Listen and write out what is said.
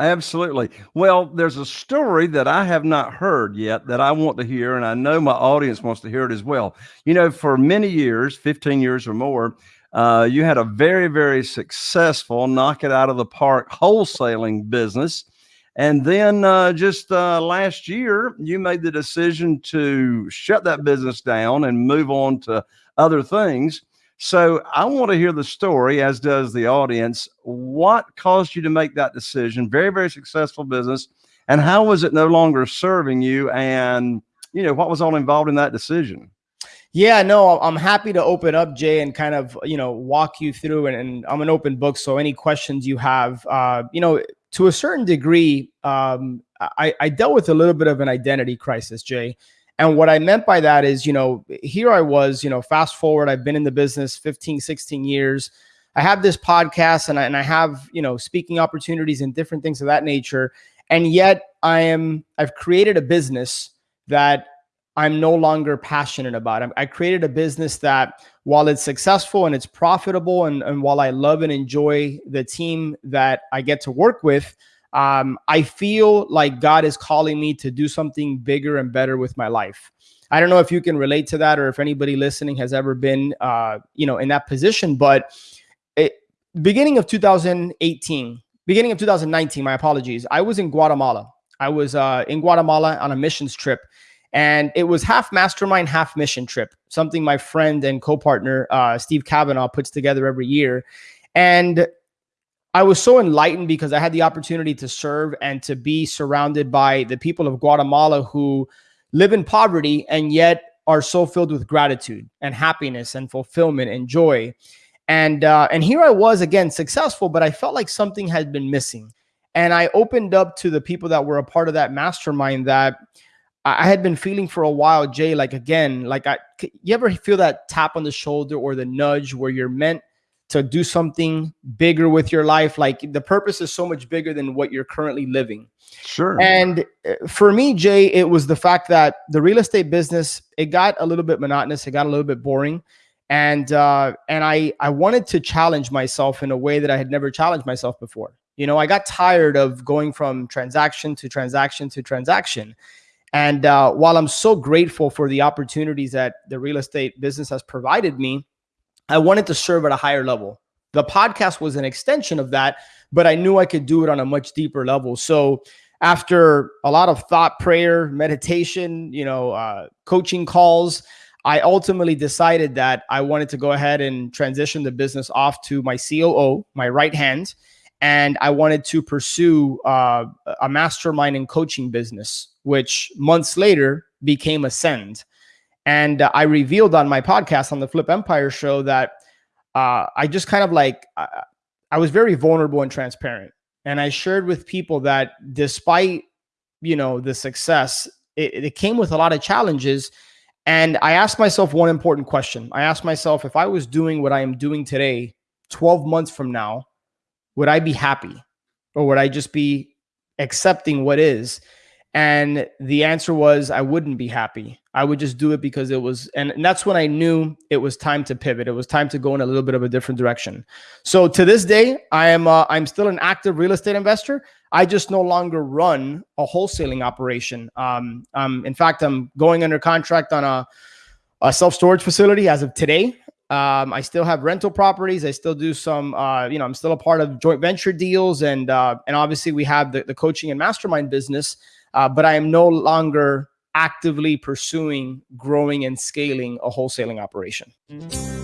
Absolutely. Well, there's a story that I have not heard yet that I want to hear, and I know my audience wants to hear it as well. You know, for many years, 15 years or more, uh, you had a very, very successful knock it out of the park wholesaling business. And then uh, just uh, last year, you made the decision to shut that business down and move on to other things. So I want to hear the story, as does the audience. What caused you to make that decision? Very, very successful business. And how was it no longer serving you? And, you know, what was all involved in that decision? Yeah, no, I'm happy to open up, Jay, and kind of, you know, walk you through. And, and I'm an open book. So any questions you have, uh, you know, to a certain degree, um, I, I dealt with a little bit of an identity crisis, Jay. And what I meant by that is, you know, here I was, you know, fast forward, I've been in the business 15, 16 years. I have this podcast and I, and I have, you know, speaking opportunities and different things of that nature. And yet I am, I've created a business that I'm no longer passionate about. I created a business that while it's successful and it's profitable and, and while I love and enjoy the team that I get to work with, um, I feel like God is calling me to do something bigger and better with my life. I don't know if you can relate to that or if anybody listening has ever been, uh, you know, in that position. But it, beginning of 2018, beginning of 2019, my apologies, I was in Guatemala. I was uh, in Guatemala on a missions trip. And it was half mastermind, half mission trip, something my friend and co partner, uh, Steve Kavanaugh, puts together every year. And I was so enlightened because I had the opportunity to serve and to be surrounded by the people of Guatemala who live in poverty and yet are so filled with gratitude and happiness and fulfillment and joy. And uh, and here I was again successful, but I felt like something had been missing. And I opened up to the people that were a part of that mastermind that I had been feeling for a while, Jay. Like again, like I, you ever feel that tap on the shoulder or the nudge where you're meant to do something bigger with your life. Like the purpose is so much bigger than what you're currently living. Sure. And uh, for me, Jay, it was the fact that the real estate business, it got a little bit monotonous. It got a little bit boring. And, uh, and I, I wanted to challenge myself in a way that I had never challenged myself before. You know, I got tired of going from transaction to transaction to transaction. And uh, while I'm so grateful for the opportunities that the real estate business has provided me, I wanted to serve at a higher level. The podcast was an extension of that, but I knew I could do it on a much deeper level. So after a lot of thought, prayer, meditation, you know, uh, coaching calls, I ultimately decided that I wanted to go ahead and transition the business off to my COO, my right hand, and I wanted to pursue uh, a mastermind and coaching business, which months later became Ascend. And uh, I revealed on my podcast on the Flip Empire show that uh, I just kind of like, uh, I was very vulnerable and transparent. And I shared with people that despite, you know, the success, it, it came with a lot of challenges. And I asked myself one important question. I asked myself, if I was doing what I am doing today, 12 months from now, would I be happy or would I just be accepting what is? And the answer was I wouldn't be happy. I would just do it because it was, and, and, that's when I knew it was time to pivot. It was time to go in a little bit of a different direction. So to this day, I am uh, I'm still an active real estate investor. I just no longer run a wholesaling operation. Um, um, in fact, I'm going under contract on a, a self storage facility as of today. Um, I still have rental properties. I still do some, uh, you know, I'm still a part of joint venture deals, and uh, and obviously we have the, the coaching and mastermind business uh, but I am no longer actively pursuing growing and scaling a wholesaling operation. Mm -hmm.